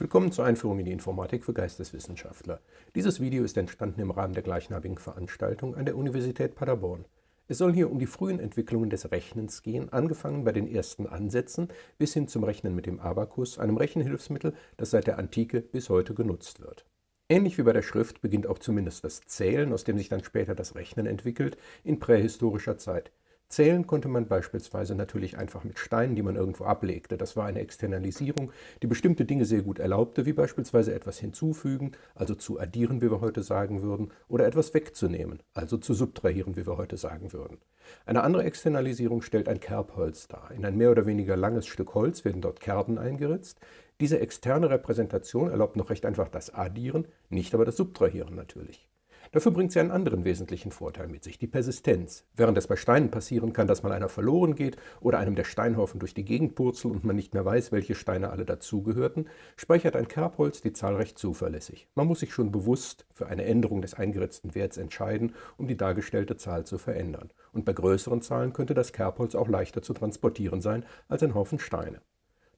Willkommen zur Einführung in die Informatik für Geisteswissenschaftler. Dieses Video ist entstanden im Rahmen der gleichnamigen Veranstaltung an der Universität Paderborn. Es soll hier um die frühen Entwicklungen des Rechnens gehen, angefangen bei den ersten Ansätzen bis hin zum Rechnen mit dem Abakus, einem Rechenhilfsmittel, das seit der Antike bis heute genutzt wird. Ähnlich wie bei der Schrift beginnt auch zumindest das Zählen, aus dem sich dann später das Rechnen entwickelt, in prähistorischer Zeit. Zählen konnte man beispielsweise natürlich einfach mit Steinen, die man irgendwo ablegte. Das war eine Externalisierung, die bestimmte Dinge sehr gut erlaubte, wie beispielsweise etwas hinzufügen, also zu addieren, wie wir heute sagen würden, oder etwas wegzunehmen, also zu subtrahieren, wie wir heute sagen würden. Eine andere Externalisierung stellt ein Kerbholz dar. In ein mehr oder weniger langes Stück Holz werden dort Kerben eingeritzt. Diese externe Repräsentation erlaubt noch recht einfach das Addieren, nicht aber das Subtrahieren natürlich. Dafür bringt sie einen anderen wesentlichen Vorteil mit sich, die Persistenz. Während es bei Steinen passieren kann, dass mal einer verloren geht oder einem der Steinhaufen durch die Gegend purzelt und man nicht mehr weiß, welche Steine alle dazugehörten, speichert ein Kerbholz die Zahl recht zuverlässig. Man muss sich schon bewusst für eine Änderung des eingeritzten Werts entscheiden, um die dargestellte Zahl zu verändern. Und bei größeren Zahlen könnte das Kerbholz auch leichter zu transportieren sein als ein Haufen Steine.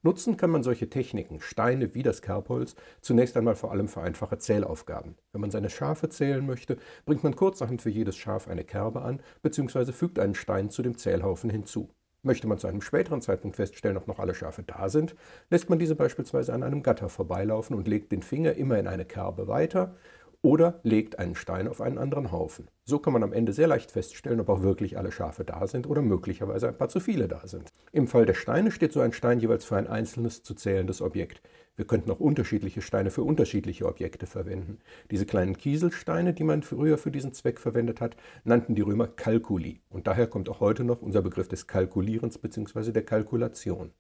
Nutzen kann man solche Techniken, Steine wie das Kerbholz, zunächst einmal vor allem für einfache Zählaufgaben. Wenn man seine Schafe zählen möchte, bringt man kurzerhand für jedes Schaf eine Kerbe an bzw. fügt einen Stein zu dem Zählhaufen hinzu. Möchte man zu einem späteren Zeitpunkt feststellen, ob noch alle Schafe da sind, lässt man diese beispielsweise an einem Gatter vorbeilaufen und legt den Finger immer in eine Kerbe weiter oder legt einen Stein auf einen anderen Haufen. So kann man am Ende sehr leicht feststellen, ob auch wirklich alle Schafe da sind oder möglicherweise ein paar zu viele da sind. Im Fall der Steine steht so ein Stein jeweils für ein einzelnes zu zählendes Objekt. Wir könnten auch unterschiedliche Steine für unterschiedliche Objekte verwenden. Diese kleinen Kieselsteine, die man früher für diesen Zweck verwendet hat, nannten die Römer Kalkuli. Und daher kommt auch heute noch unser Begriff des Kalkulierens bzw. der Kalkulation.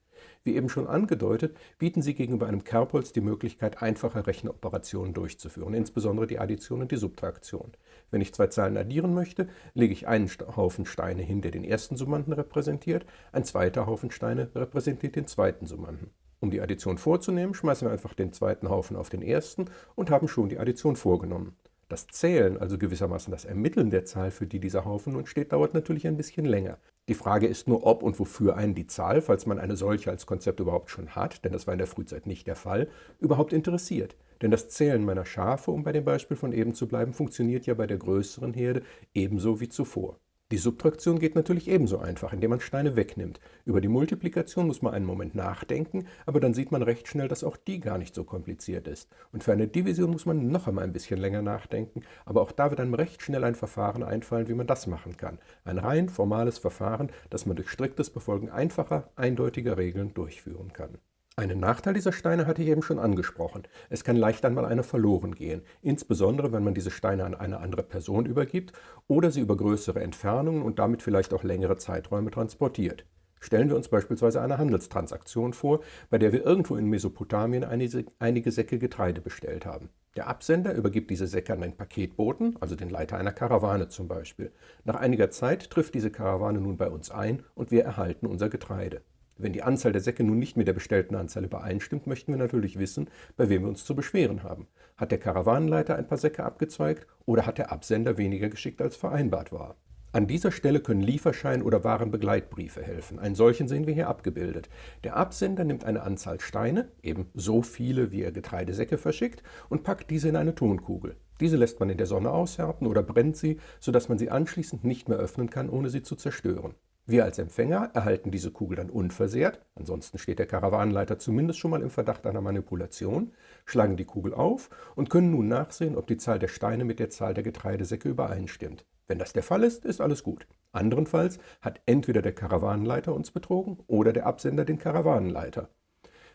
Wie eben schon angedeutet, bieten sie gegenüber einem Kerbholz die Möglichkeit, einfache Rechenoperationen durchzuführen, insbesondere die Addition und die Subtraktion. Wenn ich zwei Zahlen addieren möchte, lege ich einen Haufen Steine hin, der den ersten Summanden repräsentiert, ein zweiter Haufen Steine repräsentiert den zweiten Summanden. Um die Addition vorzunehmen, schmeißen wir einfach den zweiten Haufen auf den ersten und haben schon die Addition vorgenommen. Das Zählen, also gewissermaßen das Ermitteln der Zahl, für die dieser Haufen nun steht, dauert natürlich ein bisschen länger. Die Frage ist nur, ob und wofür einen die Zahl, falls man eine solche als Konzept überhaupt schon hat, denn das war in der Frühzeit nicht der Fall, überhaupt interessiert. Denn das Zählen meiner Schafe, um bei dem Beispiel von eben zu bleiben, funktioniert ja bei der größeren Herde ebenso wie zuvor. Die Subtraktion geht natürlich ebenso einfach, indem man Steine wegnimmt. Über die Multiplikation muss man einen Moment nachdenken, aber dann sieht man recht schnell, dass auch die gar nicht so kompliziert ist. Und für eine Division muss man noch einmal ein bisschen länger nachdenken, aber auch da wird einem recht schnell ein Verfahren einfallen, wie man das machen kann. Ein rein formales Verfahren, das man durch striktes Befolgen einfacher, eindeutiger Regeln durchführen kann. Einen Nachteil dieser Steine hatte ich eben schon angesprochen. Es kann leicht einmal einer verloren gehen, insbesondere wenn man diese Steine an eine andere Person übergibt oder sie über größere Entfernungen und damit vielleicht auch längere Zeiträume transportiert. Stellen wir uns beispielsweise eine Handelstransaktion vor, bei der wir irgendwo in Mesopotamien einige Säcke Getreide bestellt haben. Der Absender übergibt diese Säcke an den Paketboten, also den Leiter einer Karawane zum Beispiel. Nach einiger Zeit trifft diese Karawane nun bei uns ein und wir erhalten unser Getreide. Wenn die Anzahl der Säcke nun nicht mit der bestellten Anzahl übereinstimmt, möchten wir natürlich wissen, bei wem wir uns zu beschweren haben. Hat der Karawanenleiter ein paar Säcke abgezweigt oder hat der Absender weniger geschickt als vereinbart war? An dieser Stelle können Lieferschein oder Warenbegleitbriefe helfen. Einen solchen sehen wir hier abgebildet. Der Absender nimmt eine Anzahl Steine, eben so viele, wie er Getreidesäcke verschickt, und packt diese in eine Tonkugel. Diese lässt man in der Sonne aushärten oder brennt sie, sodass man sie anschließend nicht mehr öffnen kann, ohne sie zu zerstören. Wir als Empfänger erhalten diese Kugel dann unversehrt, ansonsten steht der Karawanenleiter zumindest schon mal im Verdacht einer Manipulation, schlagen die Kugel auf und können nun nachsehen, ob die Zahl der Steine mit der Zahl der Getreidesäcke übereinstimmt. Wenn das der Fall ist, ist alles gut. Anderenfalls hat entweder der Karawanenleiter uns betrogen oder der Absender den Karawanenleiter.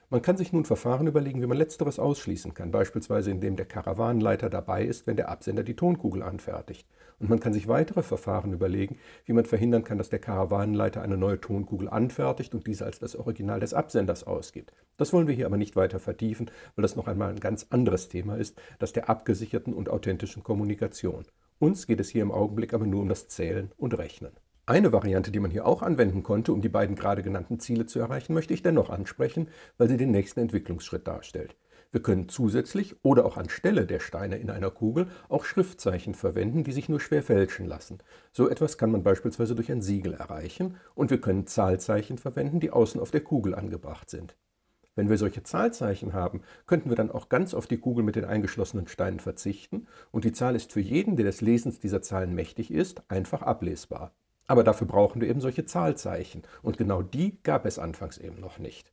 Man kann sich nun Verfahren überlegen, wie man letzteres ausschließen kann, beispielsweise indem der Karawanenleiter dabei ist, wenn der Absender die Tonkugel anfertigt. Und man kann sich weitere Verfahren überlegen, wie man verhindern kann, dass der Karawanenleiter eine neue Tonkugel anfertigt und diese als das Original des Absenders ausgibt. Das wollen wir hier aber nicht weiter vertiefen, weil das noch einmal ein ganz anderes Thema ist, das der abgesicherten und authentischen Kommunikation. Uns geht es hier im Augenblick aber nur um das Zählen und Rechnen. Eine Variante, die man hier auch anwenden konnte, um die beiden gerade genannten Ziele zu erreichen, möchte ich dennoch ansprechen, weil sie den nächsten Entwicklungsschritt darstellt. Wir können zusätzlich oder auch anstelle der Steine in einer Kugel auch Schriftzeichen verwenden, die sich nur schwer fälschen lassen. So etwas kann man beispielsweise durch ein Siegel erreichen und wir können Zahlzeichen verwenden, die außen auf der Kugel angebracht sind. Wenn wir solche Zahlzeichen haben, könnten wir dann auch ganz auf die Kugel mit den eingeschlossenen Steinen verzichten und die Zahl ist für jeden, der des Lesens dieser Zahlen mächtig ist, einfach ablesbar. Aber dafür brauchen wir eben solche Zahlzeichen und genau die gab es anfangs eben noch nicht.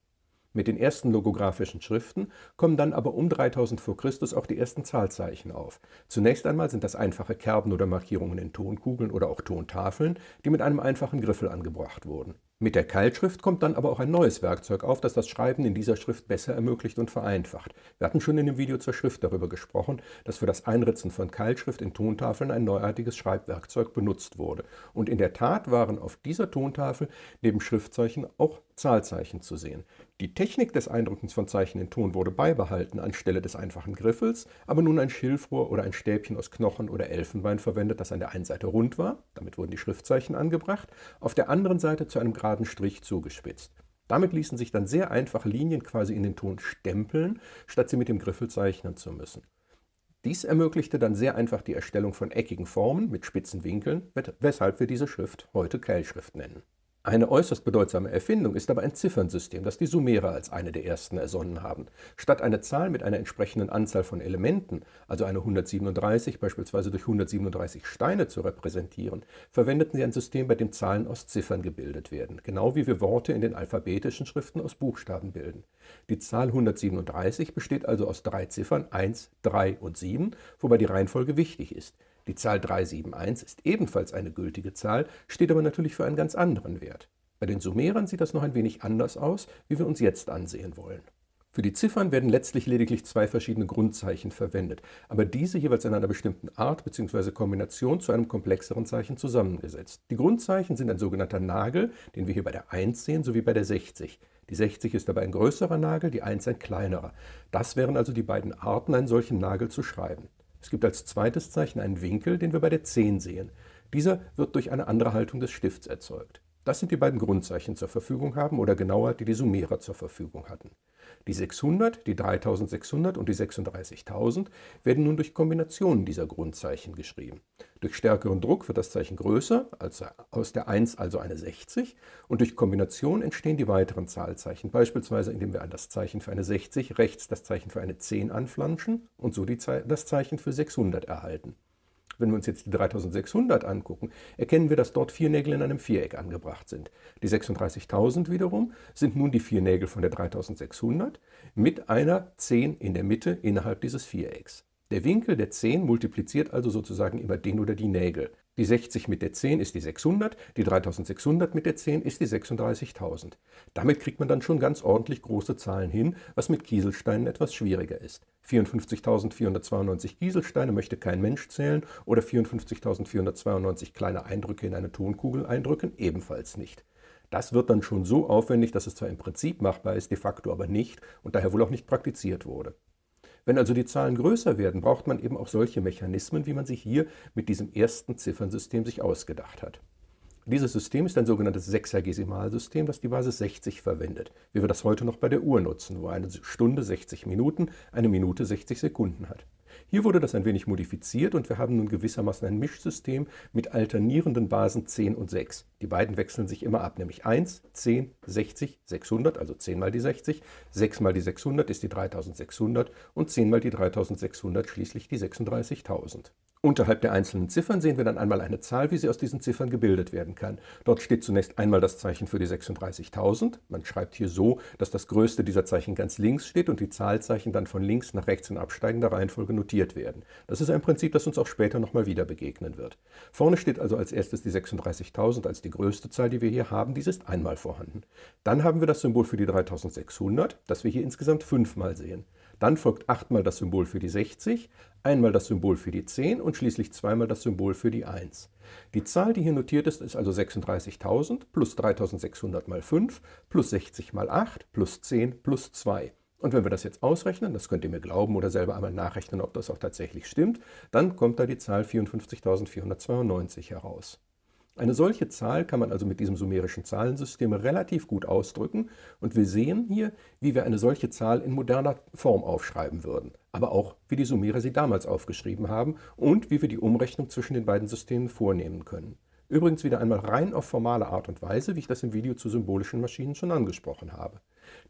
Mit den ersten logografischen Schriften kommen dann aber um 3000 v. Chr. auch die ersten Zahlzeichen auf. Zunächst einmal sind das einfache Kerben oder Markierungen in Tonkugeln oder auch Tontafeln, die mit einem einfachen Griffel angebracht wurden. Mit der Keilschrift kommt dann aber auch ein neues Werkzeug auf, das das Schreiben in dieser Schrift besser ermöglicht und vereinfacht. Wir hatten schon in dem Video zur Schrift darüber gesprochen, dass für das Einritzen von Keilschrift in Tontafeln ein neuartiges Schreibwerkzeug benutzt wurde. Und in der Tat waren auf dieser Tontafel neben Schriftzeichen auch Zahlzeichen zu sehen. Die Technik des Eindrückens von Zeichen in Ton wurde beibehalten anstelle des einfachen Griffels, aber nun ein Schilfrohr oder ein Stäbchen aus Knochen oder Elfenbein verwendet, das an der einen Seite rund war, damit wurden die Schriftzeichen angebracht, auf der anderen Seite zu einem geraden Strich zugespitzt. Damit ließen sich dann sehr einfache Linien quasi in den Ton stempeln, statt sie mit dem Griffel zeichnen zu müssen. Dies ermöglichte dann sehr einfach die Erstellung von eckigen Formen mit spitzen Winkeln, weshalb wir diese Schrift heute Keilschrift nennen. Eine äußerst bedeutsame Erfindung ist aber ein Ziffernsystem, das die Sumerer als eine der ersten ersonnen haben. Statt eine Zahl mit einer entsprechenden Anzahl von Elementen, also eine 137 beispielsweise durch 137 Steine zu repräsentieren, verwendeten sie ein System, bei dem Zahlen aus Ziffern gebildet werden, genau wie wir Worte in den alphabetischen Schriften aus Buchstaben bilden. Die Zahl 137 besteht also aus drei Ziffern 1, 3 und 7, wobei die Reihenfolge wichtig ist. Die Zahl 371 ist ebenfalls eine gültige Zahl, steht aber natürlich für einen ganz anderen Wert. Bei den Sumerern sieht das noch ein wenig anders aus, wie wir uns jetzt ansehen wollen. Für die Ziffern werden letztlich lediglich zwei verschiedene Grundzeichen verwendet, aber diese jeweils in einer bestimmten Art bzw. Kombination zu einem komplexeren Zeichen zusammengesetzt. Die Grundzeichen sind ein sogenannter Nagel, den wir hier bei der 1 sehen, sowie bei der 60. Die 60 ist dabei ein größerer Nagel, die 1 ein kleinerer. Das wären also die beiden Arten, einen solchen Nagel zu schreiben. Es gibt als zweites Zeichen einen Winkel, den wir bei der 10 sehen. Dieser wird durch eine andere Haltung des Stifts erzeugt. Das sind die beiden Grundzeichen zur Verfügung haben oder genauer, die die Sumerer zur Verfügung hatten. Die 600, die 3600 und die 36.000 werden nun durch Kombinationen dieser Grundzeichen geschrieben. Durch stärkeren Druck wird das Zeichen größer, also aus der 1 also eine 60 und durch Kombination entstehen die weiteren Zahlzeichen, beispielsweise indem wir an das Zeichen für eine 60 rechts das Zeichen für eine 10 anflanschen und so das Zeichen für 600 erhalten. Wenn wir uns jetzt die 3600 angucken, erkennen wir, dass dort vier Nägel in einem Viereck angebracht sind. Die 36.000 wiederum sind nun die vier Nägel von der 3600 mit einer 10 in der Mitte innerhalb dieses Vierecks. Der Winkel der 10 multipliziert also sozusagen immer den oder die Nägel. Die 60 mit der 10 ist die 600, die 3600 mit der 10 ist die 36.000. Damit kriegt man dann schon ganz ordentlich große Zahlen hin, was mit Kieselsteinen etwas schwieriger ist. 54.492 Kieselsteine möchte kein Mensch zählen oder 54.492 kleine Eindrücke in eine Tonkugel eindrücken, ebenfalls nicht. Das wird dann schon so aufwendig, dass es zwar im Prinzip machbar ist, de facto aber nicht und daher wohl auch nicht praktiziert wurde. Wenn also die Zahlen größer werden, braucht man eben auch solche Mechanismen, wie man sie hier mit diesem ersten Ziffernsystem sich ausgedacht hat. Dieses System ist ein sogenanntes Sechsergesimalsystem, das die Basis 60 verwendet, wie wir das heute noch bei der Uhr nutzen, wo eine Stunde 60 Minuten, eine Minute 60 Sekunden hat. Hier wurde das ein wenig modifiziert und wir haben nun gewissermaßen ein Mischsystem mit alternierenden Basen 10 und 6. Die beiden wechseln sich immer ab, nämlich 1, 10, 60, 600, also 10 mal die 60, 6 mal die 600 ist die 3600 und 10 mal die 3600 schließlich die 36.000. Unterhalb der einzelnen Ziffern sehen wir dann einmal eine Zahl, wie sie aus diesen Ziffern gebildet werden kann. Dort steht zunächst einmal das Zeichen für die 36.000. Man schreibt hier so, dass das größte dieser Zeichen ganz links steht und die Zahlzeichen dann von links nach rechts in absteigender Reihenfolge notiert werden. Das ist ein Prinzip, das uns auch später nochmal wieder begegnen wird. Vorne steht also als erstes die 36.000 als die größte Zahl, die wir hier haben. Dies ist einmal vorhanden. Dann haben wir das Symbol für die 3600, das wir hier insgesamt fünfmal sehen. Dann folgt achtmal das Symbol für die 60, einmal das Symbol für die 10 und schließlich zweimal das Symbol für die 1. Die Zahl, die hier notiert ist, ist also 36.000 plus 3.600 mal 5 plus 60 mal 8 plus 10 plus 2. Und wenn wir das jetzt ausrechnen, das könnt ihr mir glauben oder selber einmal nachrechnen, ob das auch tatsächlich stimmt, dann kommt da die Zahl 54.492 heraus. Eine solche Zahl kann man also mit diesem sumerischen Zahlensystem relativ gut ausdrücken und wir sehen hier, wie wir eine solche Zahl in moderner Form aufschreiben würden, aber auch wie die Sumerer sie damals aufgeschrieben haben und wie wir die Umrechnung zwischen den beiden Systemen vornehmen können. Übrigens wieder einmal rein auf formale Art und Weise, wie ich das im Video zu symbolischen Maschinen schon angesprochen habe.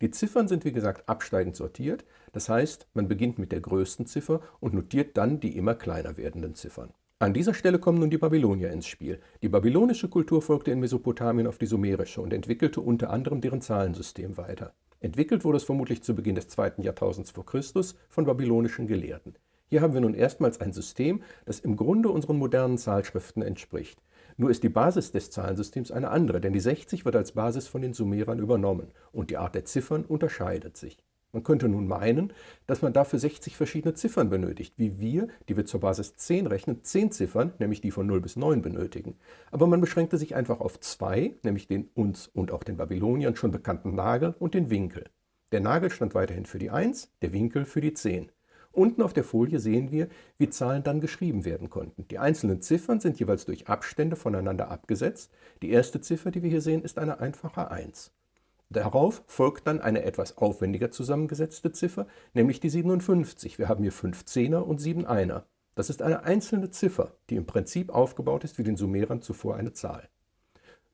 Die Ziffern sind wie gesagt absteigend sortiert, das heißt, man beginnt mit der größten Ziffer und notiert dann die immer kleiner werdenden Ziffern. An dieser Stelle kommen nun die Babylonier ins Spiel. Die babylonische Kultur folgte in Mesopotamien auf die sumerische und entwickelte unter anderem deren Zahlensystem weiter. Entwickelt wurde es vermutlich zu Beginn des zweiten Jahrtausends vor Christus von babylonischen Gelehrten. Hier haben wir nun erstmals ein System, das im Grunde unseren modernen Zahlschriften entspricht. Nur ist die Basis des Zahlensystems eine andere, denn die 60 wird als Basis von den Sumerern übernommen und die Art der Ziffern unterscheidet sich. Man könnte nun meinen, dass man dafür 60 verschiedene Ziffern benötigt, wie wir, die wir zur Basis 10 rechnen, 10 Ziffern, nämlich die von 0 bis 9 benötigen. Aber man beschränkte sich einfach auf zwei, nämlich den uns und auch den Babyloniern schon bekannten Nagel und den Winkel. Der Nagel stand weiterhin für die 1, der Winkel für die 10. Unten auf der Folie sehen wir, wie Zahlen dann geschrieben werden konnten. Die einzelnen Ziffern sind jeweils durch Abstände voneinander abgesetzt. Die erste Ziffer, die wir hier sehen, ist eine einfache 1. Darauf folgt dann eine etwas aufwendiger zusammengesetzte Ziffer, nämlich die 57. Wir haben hier 5 Zehner und 7 Einer. Das ist eine einzelne Ziffer, die im Prinzip aufgebaut ist wie den Sumerern zuvor eine Zahl.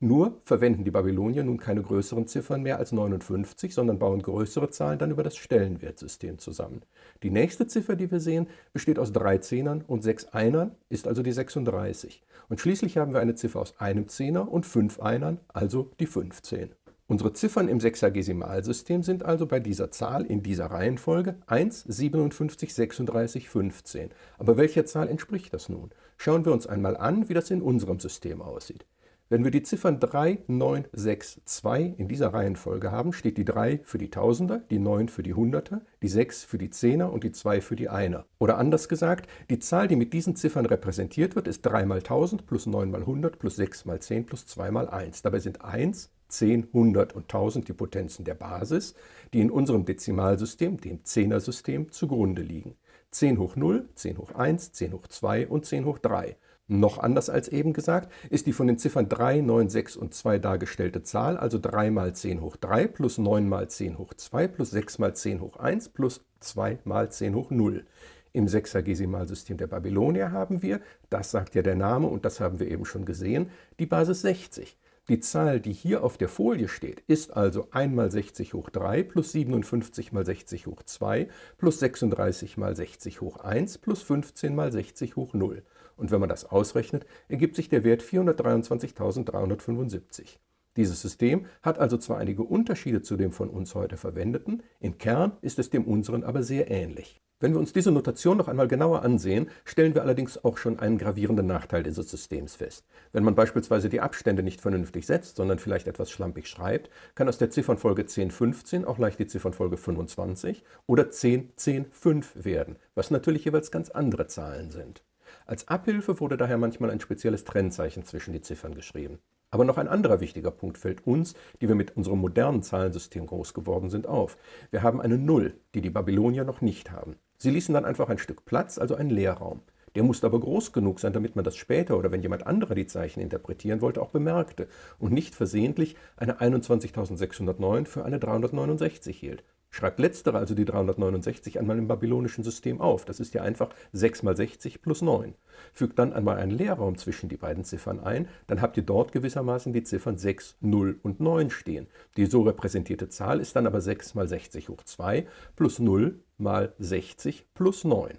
Nur verwenden die Babylonier nun keine größeren Ziffern mehr als 59, sondern bauen größere Zahlen dann über das Stellenwertsystem zusammen. Die nächste Ziffer, die wir sehen, besteht aus drei Zehnern und sechs Einern, ist also die 36. Und schließlich haben wir eine Ziffer aus einem Zehner und fünf Einern, also die 15. Unsere Ziffern im Sechsagesimalsystem sind also bei dieser Zahl in dieser Reihenfolge 1, 57, 36, 15. Aber welcher Zahl entspricht das nun? Schauen wir uns einmal an, wie das in unserem System aussieht. Wenn wir die Ziffern 3, 9, 6, 2 in dieser Reihenfolge haben, steht die 3 für die Tausender, die 9 für die Hunderter, die 6 für die Zehner und die 2 für die Einer. Oder anders gesagt, die Zahl, die mit diesen Ziffern repräsentiert wird, ist 3 mal 1000 plus 9 mal 100 plus 6 mal 10 plus 2 mal 1. Dabei sind 1, 10, 100 und 1000 die Potenzen der Basis, die in unserem Dezimalsystem, dem Zehnersystem, zugrunde liegen. 10 hoch 0, 10 hoch 1, 10 hoch 2 und 10 hoch 3. Noch anders als eben gesagt, ist die von den Ziffern 3, 9, 6 und 2 dargestellte Zahl, also 3 mal 10 hoch 3 plus 9 mal 10 hoch 2 plus 6 mal 10 hoch 1 plus 2 mal 10 hoch 0. Im Sechsagesimalsystem der Babylonier haben wir, das sagt ja der Name und das haben wir eben schon gesehen, die Basis 60. Die Zahl, die hier auf der Folie steht, ist also 1 mal 60 hoch 3 plus 57 mal 60 hoch 2 plus 36 mal 60 hoch 1 plus 15 mal 60 hoch 0. Und wenn man das ausrechnet, ergibt sich der Wert 423.375. Dieses System hat also zwar einige Unterschiede zu dem von uns heute verwendeten, im Kern ist es dem unseren aber sehr ähnlich. Wenn wir uns diese Notation noch einmal genauer ansehen, stellen wir allerdings auch schon einen gravierenden Nachteil dieses Systems fest. Wenn man beispielsweise die Abstände nicht vernünftig setzt, sondern vielleicht etwas schlampig schreibt, kann aus der Ziffernfolge 1015 auch leicht die Ziffernfolge 25 oder 1010.5 werden, was natürlich jeweils ganz andere Zahlen sind. Als Abhilfe wurde daher manchmal ein spezielles Trennzeichen zwischen die Ziffern geschrieben. Aber noch ein anderer wichtiger Punkt fällt uns, die wir mit unserem modernen Zahlensystem groß geworden sind, auf. Wir haben eine Null, die die Babylonier noch nicht haben. Sie ließen dann einfach ein Stück Platz, also einen Leerraum. Der musste aber groß genug sein, damit man das später oder wenn jemand anderer die Zeichen interpretieren wollte, auch bemerkte und nicht versehentlich eine 21.609 für eine 369 hielt. Schreibt letztere, also die 369, einmal im babylonischen System auf. Das ist ja einfach 6 mal 60 plus 9. Fügt dann einmal einen Leerraum zwischen die beiden Ziffern ein, dann habt ihr dort gewissermaßen die Ziffern 6, 0 und 9 stehen. Die so repräsentierte Zahl ist dann aber 6 mal 60 hoch 2 plus 0 mal 60 plus 9.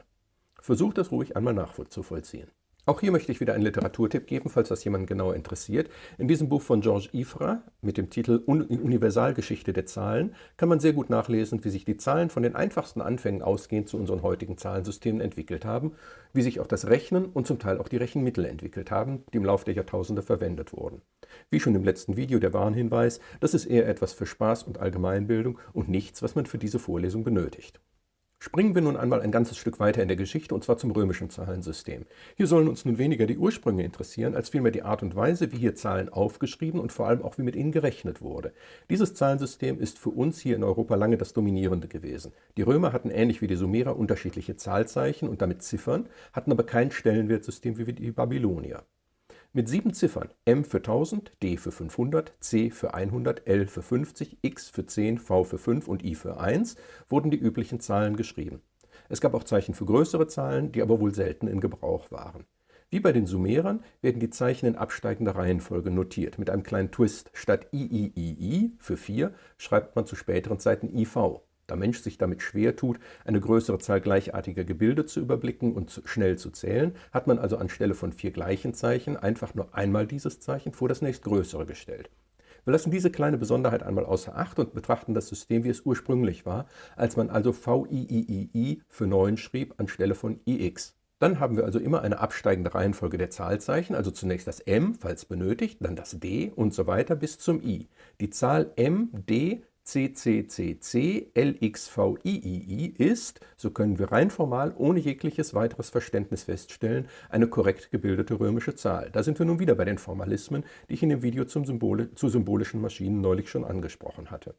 Versucht das ruhig einmal nachzuvollziehen. Auch hier möchte ich wieder einen Literaturtipp geben, falls das jemand genauer interessiert. In diesem Buch von Georges Ifra mit dem Titel Universalgeschichte der Zahlen kann man sehr gut nachlesen, wie sich die Zahlen von den einfachsten Anfängen ausgehend zu unseren heutigen Zahlensystemen entwickelt haben, wie sich auch das Rechnen und zum Teil auch die Rechenmittel entwickelt haben, die im Laufe der Jahrtausende verwendet wurden. Wie schon im letzten Video der Warnhinweis, das ist eher etwas für Spaß und Allgemeinbildung und nichts, was man für diese Vorlesung benötigt. Springen wir nun einmal ein ganzes Stück weiter in der Geschichte, und zwar zum römischen Zahlensystem. Hier sollen uns nun weniger die Ursprünge interessieren, als vielmehr die Art und Weise, wie hier Zahlen aufgeschrieben und vor allem auch wie mit ihnen gerechnet wurde. Dieses Zahlensystem ist für uns hier in Europa lange das dominierende gewesen. Die Römer hatten ähnlich wie die Sumerer unterschiedliche Zahlzeichen und damit Ziffern, hatten aber kein Stellenwertsystem wie die Babylonier. Mit sieben Ziffern M für 1000, D für 500, C für 100, L für 50, X für 10, V für 5 und I für 1 wurden die üblichen Zahlen geschrieben. Es gab auch Zeichen für größere Zahlen, die aber wohl selten in Gebrauch waren. Wie bei den Sumerern werden die Zeichen in absteigender Reihenfolge notiert, mit einem kleinen Twist. Statt IIII für 4 schreibt man zu späteren Zeiten IV. Da Mensch sich damit schwer tut, eine größere Zahl gleichartiger Gebilde zu überblicken und schnell zu zählen, hat man also anstelle von vier gleichen Zeichen einfach nur einmal dieses Zeichen vor das nächstgrößere gestellt. Wir lassen diese kleine Besonderheit einmal außer Acht und betrachten das System, wie es ursprünglich war, als man also VIII für 9 schrieb anstelle von IX. Dann haben wir also immer eine absteigende Reihenfolge der Zahlzeichen, also zunächst das M, falls benötigt, dann das D und so weiter bis zum I. Die Zahl M, D CCCC LXVIII ist, so können wir rein formal ohne jegliches weiteres Verständnis feststellen, eine korrekt gebildete römische Zahl. Da sind wir nun wieder bei den Formalismen, die ich in dem Video zum Symbole, zu symbolischen Maschinen neulich schon angesprochen hatte.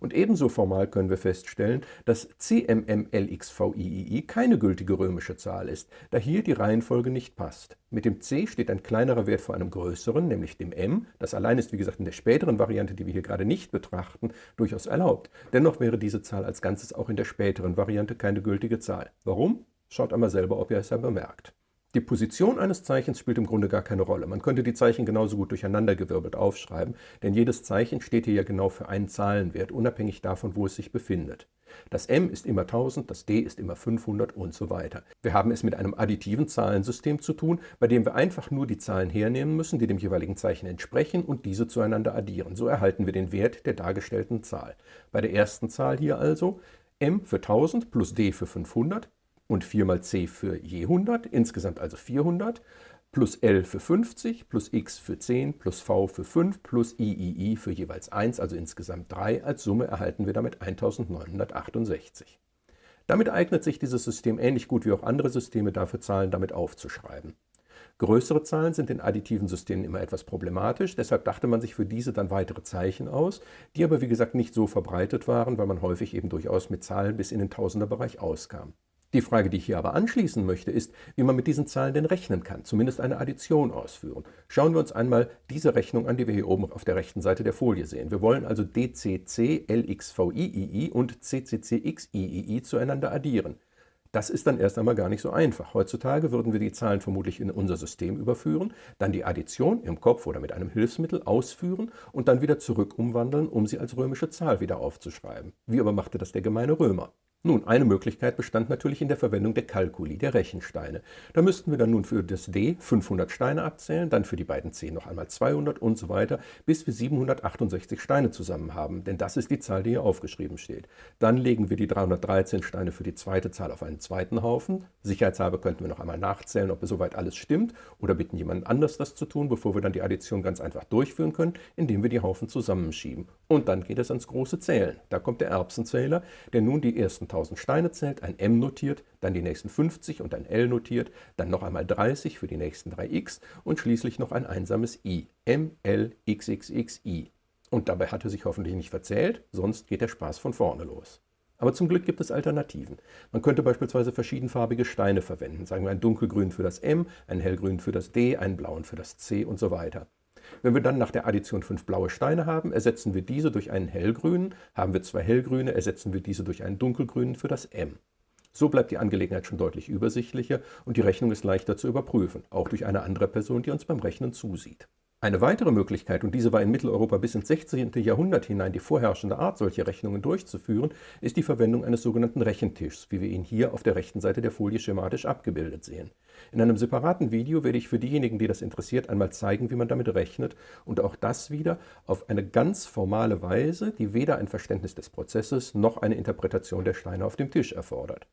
Und ebenso formal können wir feststellen, dass CMMLXVIII keine gültige römische Zahl ist, da hier die Reihenfolge nicht passt. Mit dem C steht ein kleinerer Wert vor einem größeren, nämlich dem M. Das allein ist, wie gesagt, in der späteren Variante, die wir hier gerade nicht betrachten, durchaus erlaubt. Dennoch wäre diese Zahl als Ganzes auch in der späteren Variante keine gültige Zahl. Warum? Schaut einmal selber, ob ihr es ja bemerkt. Die Position eines Zeichens spielt im Grunde gar keine Rolle. Man könnte die Zeichen genauso gut durcheinandergewirbelt aufschreiben, denn jedes Zeichen steht hier ja genau für einen Zahlenwert, unabhängig davon, wo es sich befindet. Das M ist immer 1000, das D ist immer 500 und so weiter. Wir haben es mit einem additiven Zahlensystem zu tun, bei dem wir einfach nur die Zahlen hernehmen müssen, die dem jeweiligen Zeichen entsprechen und diese zueinander addieren. So erhalten wir den Wert der dargestellten Zahl. Bei der ersten Zahl hier also M für 1000 plus D für 500 und 4 mal c für je 100, insgesamt also 400, plus L für 50, plus x für 10, plus v für 5, plus iii für jeweils 1, also insgesamt 3. Als Summe erhalten wir damit 1968. Damit eignet sich dieses System ähnlich gut wie auch andere Systeme dafür, Zahlen damit aufzuschreiben. Größere Zahlen sind in additiven Systemen immer etwas problematisch, deshalb dachte man sich für diese dann weitere Zeichen aus, die aber wie gesagt nicht so verbreitet waren, weil man häufig eben durchaus mit Zahlen bis in den Tausenderbereich auskam. Die Frage, die ich hier aber anschließen möchte, ist, wie man mit diesen Zahlen denn rechnen kann, zumindest eine Addition ausführen. Schauen wir uns einmal diese Rechnung an, die wir hier oben auf der rechten Seite der Folie sehen. Wir wollen also DCC LXVIII und CCCXIII zueinander addieren. Das ist dann erst einmal gar nicht so einfach. Heutzutage würden wir die Zahlen vermutlich in unser System überführen, dann die Addition im Kopf oder mit einem Hilfsmittel ausführen und dann wieder zurück umwandeln, um sie als römische Zahl wieder aufzuschreiben. Wie aber machte das der gemeine Römer? Nun, eine Möglichkeit bestand natürlich in der Verwendung der Kalkuli, der Rechensteine. Da müssten wir dann nun für das D 500 Steine abzählen, dann für die beiden C noch einmal 200 und so weiter, bis wir 768 Steine zusammen haben, denn das ist die Zahl, die hier aufgeschrieben steht. Dann legen wir die 313 Steine für die zweite Zahl auf einen zweiten Haufen. Sicherheitshalber könnten wir noch einmal nachzählen, ob soweit alles stimmt, oder bitten jemanden anders das zu tun, bevor wir dann die Addition ganz einfach durchführen können, indem wir die Haufen zusammenschieben. Und dann geht es ans große Zählen. Da kommt der Erbsenzähler, der nun die ersten 1000 Steine zählt, ein M notiert, dann die nächsten 50 und ein L notiert, dann noch einmal 30 für die nächsten drei X und schließlich noch ein einsames I. M, L, XXXI. Und dabei hat er sich hoffentlich nicht verzählt, sonst geht der Spaß von vorne los. Aber zum Glück gibt es Alternativen. Man könnte beispielsweise verschiedenfarbige Steine verwenden, sagen wir ein dunkelgrün für das M, ein hellgrün für das D, einen blauen für das C und so weiter. Wenn wir dann nach der Addition fünf blaue Steine haben, ersetzen wir diese durch einen hellgrünen, haben wir zwei hellgrüne, ersetzen wir diese durch einen dunkelgrünen für das M. So bleibt die Angelegenheit schon deutlich übersichtlicher und die Rechnung ist leichter zu überprüfen, auch durch eine andere Person, die uns beim Rechnen zusieht. Eine weitere Möglichkeit, und diese war in Mitteleuropa bis ins 16. Jahrhundert hinein die vorherrschende Art, solche Rechnungen durchzuführen, ist die Verwendung eines sogenannten Rechentischs, wie wir ihn hier auf der rechten Seite der Folie schematisch abgebildet sehen. In einem separaten Video werde ich für diejenigen, die das interessiert, einmal zeigen, wie man damit rechnet und auch das wieder auf eine ganz formale Weise, die weder ein Verständnis des Prozesses noch eine Interpretation der Steine auf dem Tisch erfordert.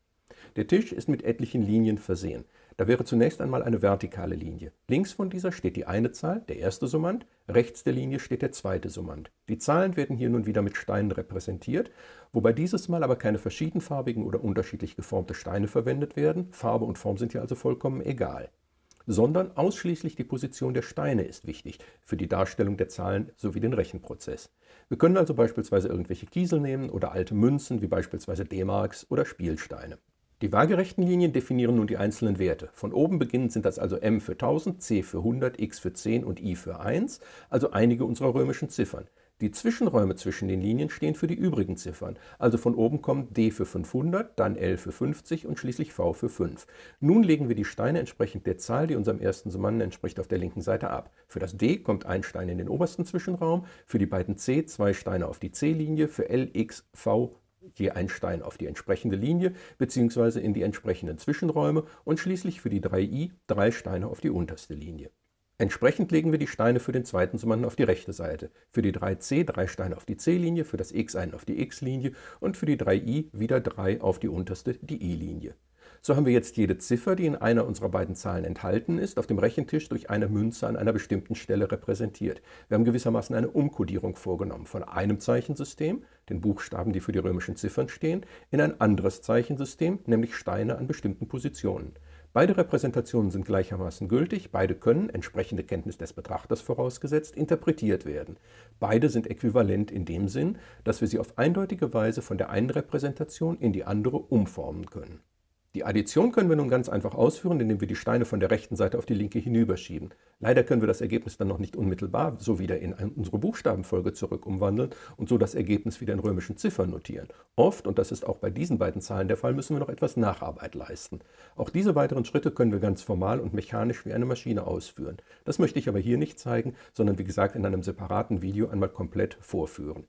Der Tisch ist mit etlichen Linien versehen. Da wäre zunächst einmal eine vertikale Linie. Links von dieser steht die eine Zahl, der erste Summand, rechts der Linie steht der zweite Summand. Die Zahlen werden hier nun wieder mit Steinen repräsentiert, wobei dieses Mal aber keine verschiedenfarbigen oder unterschiedlich geformte Steine verwendet werden, Farbe und Form sind hier also vollkommen egal, sondern ausschließlich die Position der Steine ist wichtig für die Darstellung der Zahlen sowie den Rechenprozess. Wir können also beispielsweise irgendwelche Kiesel nehmen oder alte Münzen wie beispielsweise D-Marks oder Spielsteine. Die waagerechten Linien definieren nun die einzelnen Werte. Von oben beginnend sind das also m für 1000, c für 100, x für 10 und i für 1, also einige unserer römischen Ziffern. Die Zwischenräume zwischen den Linien stehen für die übrigen Ziffern, also von oben kommt D für 500, dann L für 50 und schließlich V für 5. Nun legen wir die Steine entsprechend der Zahl, die unserem ersten Summanden entspricht, auf der linken Seite ab. Für das D kommt ein Stein in den obersten Zwischenraum, für die beiden C zwei Steine auf die C-Linie, für L, X, V je ein Stein auf die entsprechende Linie bzw. in die entsprechenden Zwischenräume und schließlich für die 3i drei Steine auf die unterste Linie. Entsprechend legen wir die Steine für den zweiten Summanden auf die rechte Seite, für die 3c drei Steine auf die c-Linie, für das x einen auf die x-Linie und für die 3i wieder drei auf die unterste, die i-Linie. So haben wir jetzt jede Ziffer, die in einer unserer beiden Zahlen enthalten ist, auf dem Rechentisch durch eine Münze an einer bestimmten Stelle repräsentiert. Wir haben gewissermaßen eine Umkodierung vorgenommen von einem Zeichensystem, den Buchstaben, die für die römischen Ziffern stehen, in ein anderes Zeichensystem, nämlich Steine an bestimmten Positionen. Beide Repräsentationen sind gleichermaßen gültig, beide können, entsprechende Kenntnis des Betrachters vorausgesetzt, interpretiert werden. Beide sind äquivalent in dem Sinn, dass wir sie auf eindeutige Weise von der einen Repräsentation in die andere umformen können. Die Addition können wir nun ganz einfach ausführen, indem wir die Steine von der rechten Seite auf die linke hinüberschieben. Leider können wir das Ergebnis dann noch nicht unmittelbar so wieder in unsere Buchstabenfolge zurück umwandeln und so das Ergebnis wieder in römischen Ziffern notieren. Oft, und das ist auch bei diesen beiden Zahlen der Fall, müssen wir noch etwas Nacharbeit leisten. Auch diese weiteren Schritte können wir ganz formal und mechanisch wie eine Maschine ausführen. Das möchte ich aber hier nicht zeigen, sondern wie gesagt in einem separaten Video einmal komplett vorführen.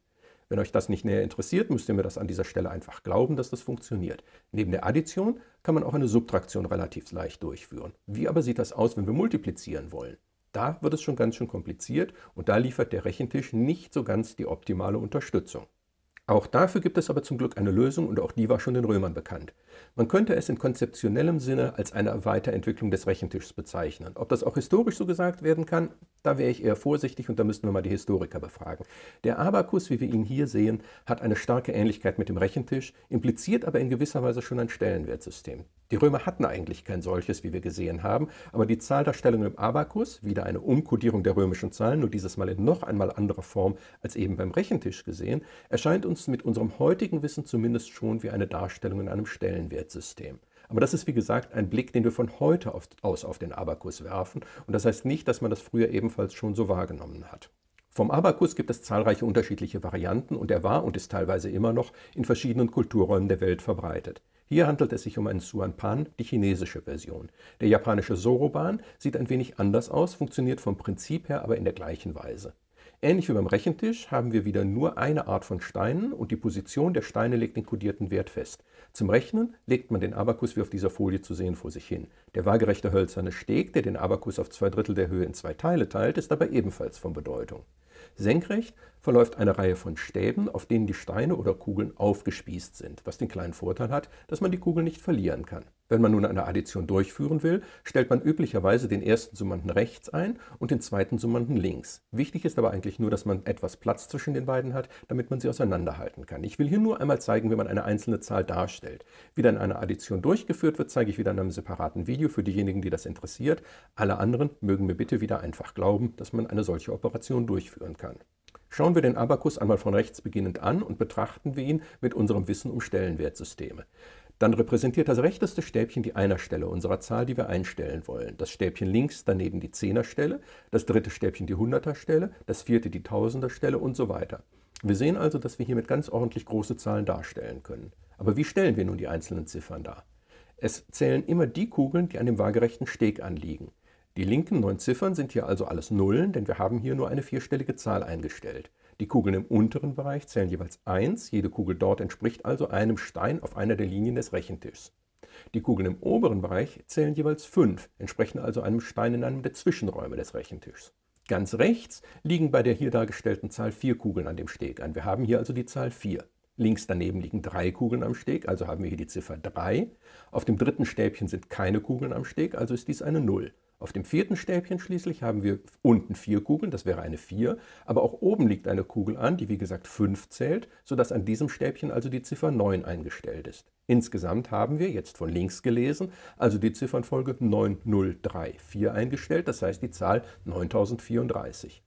Wenn euch das nicht näher interessiert, müsst ihr mir das an dieser Stelle einfach glauben, dass das funktioniert. Neben der Addition kann man auch eine Subtraktion relativ leicht durchführen. Wie aber sieht das aus, wenn wir multiplizieren wollen? Da wird es schon ganz schön kompliziert und da liefert der Rechentisch nicht so ganz die optimale Unterstützung. Auch dafür gibt es aber zum Glück eine Lösung und auch die war schon den Römern bekannt. Man könnte es in konzeptionellem Sinne als eine Weiterentwicklung des Rechentischs bezeichnen. Ob das auch historisch so gesagt werden kann, da wäre ich eher vorsichtig und da müssten wir mal die Historiker befragen. Der Abakus, wie wir ihn hier sehen, hat eine starke Ähnlichkeit mit dem Rechentisch, impliziert aber in gewisser Weise schon ein Stellenwertsystem. Die Römer hatten eigentlich kein solches, wie wir gesehen haben, aber die Zahldarstellung im Abakus, wieder eine Umkodierung der römischen Zahlen, nur dieses Mal in noch einmal anderer Form als eben beim Rechentisch gesehen, erscheint uns mit unserem heutigen Wissen zumindest schon wie eine Darstellung in einem Stellenwertsystem. Aber das ist wie gesagt ein Blick, den wir von heute aus auf den Abakus werfen und das heißt nicht, dass man das früher ebenfalls schon so wahrgenommen hat. Vom Abakus gibt es zahlreiche unterschiedliche Varianten und er war und ist teilweise immer noch in verschiedenen Kulturräumen der Welt verbreitet. Hier handelt es sich um einen Suanpan, die chinesische Version. Der japanische Soroban sieht ein wenig anders aus, funktioniert vom Prinzip her aber in der gleichen Weise. Ähnlich wie beim Rechentisch haben wir wieder nur eine Art von Steinen und die Position der Steine legt den kodierten Wert fest. Zum Rechnen legt man den Abakus wie auf dieser Folie zu sehen vor sich hin. Der waagerechte hölzerne Steg, der den Abakus auf zwei Drittel der Höhe in zwei Teile teilt, ist dabei ebenfalls von Bedeutung. Senkrecht verläuft eine Reihe von Stäben, auf denen die Steine oder Kugeln aufgespießt sind, was den kleinen Vorteil hat, dass man die Kugeln nicht verlieren kann. Wenn man nun eine Addition durchführen will, stellt man üblicherweise den ersten Summanden rechts ein und den zweiten Summanden links. Wichtig ist aber eigentlich nur, dass man etwas Platz zwischen den beiden hat, damit man sie auseinanderhalten kann. Ich will hier nur einmal zeigen, wie man eine einzelne Zahl darstellt. Wie dann eine Addition durchgeführt wird, zeige ich wieder in einem separaten Video für diejenigen, die das interessiert. Alle anderen mögen mir bitte wieder einfach glauben, dass man eine solche Operation durchführen kann. Schauen wir den Abakus einmal von rechts beginnend an und betrachten wir ihn mit unserem Wissen um Stellenwertsysteme. Dann repräsentiert das rechteste Stäbchen die Einerstelle unserer Zahl, die wir einstellen wollen. Das Stäbchen links daneben die Zehnerstelle, das dritte Stäbchen die Hunderterstelle, das vierte die Tausenderstelle und so weiter. Wir sehen also, dass wir hiermit ganz ordentlich große Zahlen darstellen können. Aber wie stellen wir nun die einzelnen Ziffern dar? Es zählen immer die Kugeln, die an dem waagerechten Steg anliegen. Die linken neun Ziffern sind hier also alles Nullen, denn wir haben hier nur eine vierstellige Zahl eingestellt. Die Kugeln im unteren Bereich zählen jeweils 1, jede Kugel dort entspricht also einem Stein auf einer der Linien des Rechentischs. Die Kugeln im oberen Bereich zählen jeweils 5, entsprechen also einem Stein in einem der Zwischenräume des Rechentischs. Ganz rechts liegen bei der hier dargestellten Zahl vier Kugeln an dem Steg ein. Wir haben hier also die Zahl 4. Links daneben liegen drei Kugeln am Steg, also haben wir hier die Ziffer 3. Auf dem dritten Stäbchen sind keine Kugeln am Steg, also ist dies eine 0. Auf dem vierten Stäbchen schließlich haben wir unten vier Kugeln, das wäre eine 4, aber auch oben liegt eine Kugel an, die wie gesagt 5 zählt, sodass an diesem Stäbchen also die Ziffer 9 eingestellt ist. Insgesamt haben wir, jetzt von links gelesen, also die Ziffernfolge 9034 eingestellt, das heißt die Zahl 9034.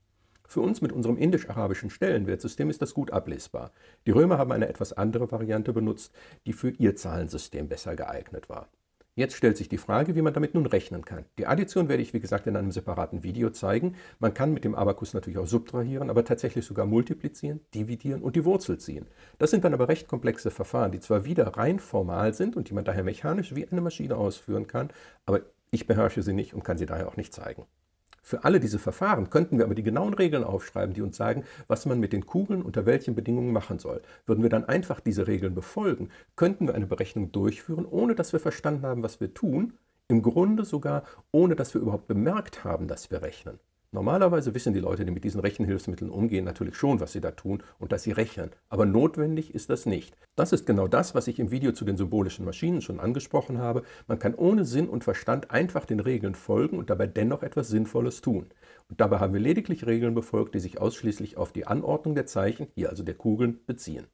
Für uns mit unserem indisch-arabischen Stellenwertsystem ist das gut ablesbar. Die Römer haben eine etwas andere Variante benutzt, die für ihr Zahlensystem besser geeignet war. Jetzt stellt sich die Frage, wie man damit nun rechnen kann. Die Addition werde ich wie gesagt in einem separaten Video zeigen. Man kann mit dem Abakus natürlich auch subtrahieren, aber tatsächlich sogar multiplizieren, dividieren und die Wurzel ziehen. Das sind dann aber recht komplexe Verfahren, die zwar wieder rein formal sind und die man daher mechanisch wie eine Maschine ausführen kann, aber ich beherrsche sie nicht und kann sie daher auch nicht zeigen. Für alle diese Verfahren könnten wir aber die genauen Regeln aufschreiben, die uns sagen, was man mit den Kugeln unter welchen Bedingungen machen soll. Würden wir dann einfach diese Regeln befolgen, könnten wir eine Berechnung durchführen, ohne dass wir verstanden haben, was wir tun, im Grunde sogar ohne dass wir überhaupt bemerkt haben, dass wir rechnen. Normalerweise wissen die Leute, die mit diesen Rechenhilfsmitteln umgehen, natürlich schon, was sie da tun und dass sie rechnen. Aber notwendig ist das nicht. Das ist genau das, was ich im Video zu den symbolischen Maschinen schon angesprochen habe. Man kann ohne Sinn und Verstand einfach den Regeln folgen und dabei dennoch etwas Sinnvolles tun. Und dabei haben wir lediglich Regeln befolgt, die sich ausschließlich auf die Anordnung der Zeichen, hier also der Kugeln, beziehen.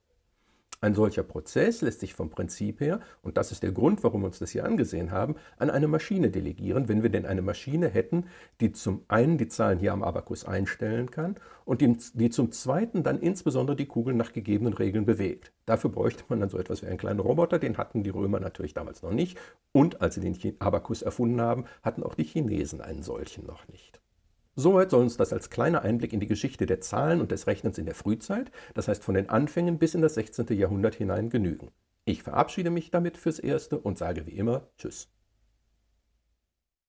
Ein solcher Prozess lässt sich vom Prinzip her, und das ist der Grund, warum wir uns das hier angesehen haben, an eine Maschine delegieren, wenn wir denn eine Maschine hätten, die zum einen die Zahlen hier am Abakus einstellen kann und die, zum zweiten dann insbesondere die Kugeln nach gegebenen Regeln bewegt. Dafür bräuchte man dann so etwas wie einen kleinen Roboter, den hatten die Römer natürlich damals noch nicht. Und als sie den Abakus erfunden haben, hatten auch die Chinesen einen solchen noch nicht. Soweit soll uns das als kleiner Einblick in die Geschichte der Zahlen und des Rechnens in der Frühzeit, das heißt von den Anfängen bis in das 16. Jahrhundert hinein genügen. Ich verabschiede mich damit fürs Erste und sage wie immer Tschüss.